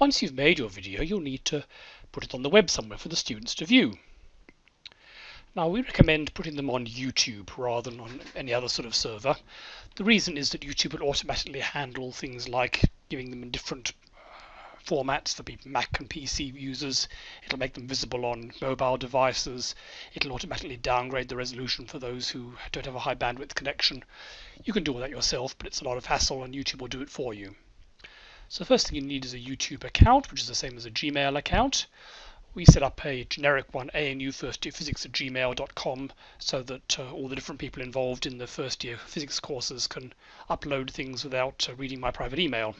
Once you've made your video, you'll need to put it on the web somewhere for the students to view. Now we recommend putting them on YouTube rather than on any other sort of server. The reason is that YouTube will automatically handle things like giving them in different uh, formats for Mac and PC users. It'll make them visible on mobile devices. It'll automatically downgrade the resolution for those who don't have a high bandwidth connection. You can do all that yourself, but it's a lot of hassle and YouTube will do it for you. So the first thing you need is a YouTube account, which is the same as a Gmail account we set up a generic one, ANU first year physics at so that uh, all the different people involved in the first year physics courses can upload things without uh, reading my private email.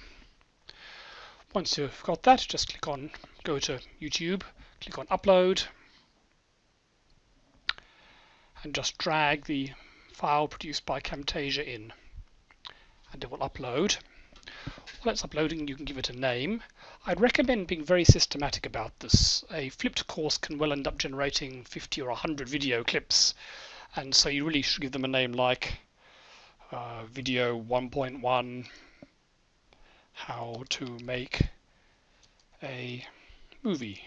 Once you've got that, just click on, go to YouTube, click on upload, and just drag the file produced by Camtasia in, and it will upload. While it's uploading, you can give it a name. I'd recommend being very systematic about this. A flipped course can well end up generating 50 or 100 video clips, and so you really should give them a name like uh, video 1.1 how to make a movie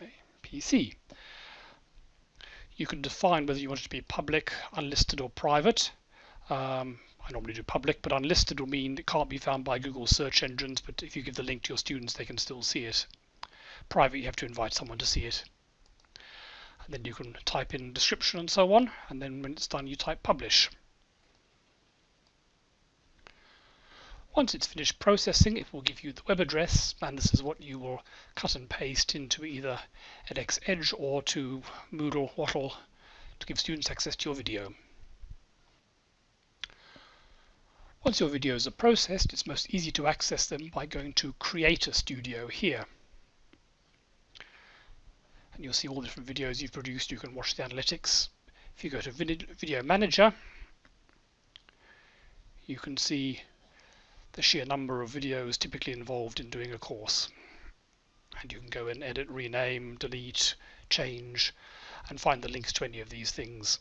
a PC. You can define whether you want it to be public, unlisted or private. Um, I normally do public, but unlisted will mean it can't be found by Google search engines, but if you give the link to your students, they can still see it. Private, you have to invite someone to see it. And then you can type in description and so on, and then when it's done, you type publish. Once it's finished processing, it will give you the web address, and this is what you will cut and paste into either edX Edge or to Moodle Wattle to give students access to your video. Once your videos are processed, it's most easy to access them by going to Creator Studio here. And you'll see all the different videos you've produced. You can watch the analytics. If you go to Video Manager, you can see the sheer number of videos typically involved in doing a course. And you can go and edit, rename, delete, change, and find the links to any of these things.